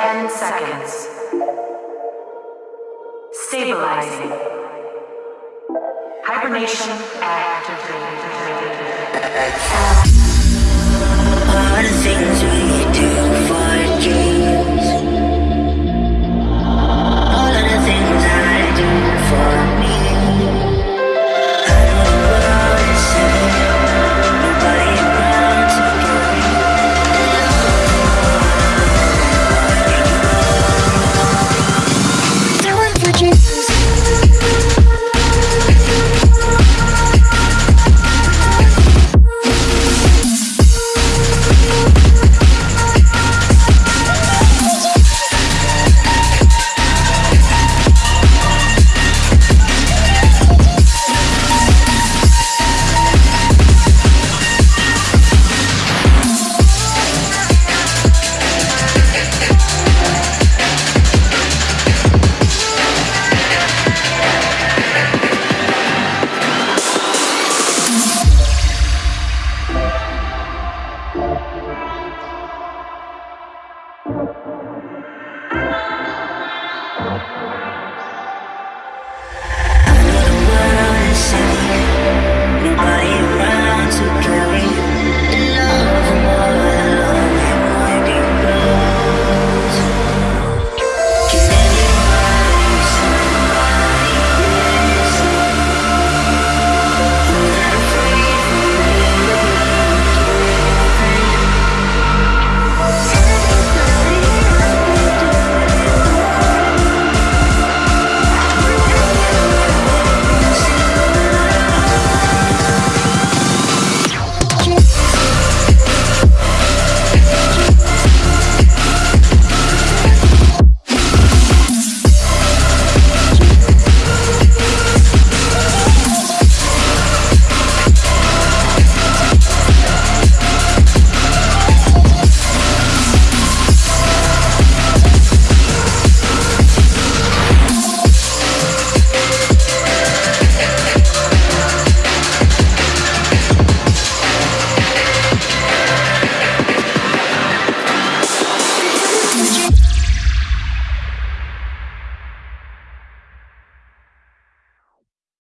10 seconds. Stabilizing. Hibernation activated. All the things we do I know the world is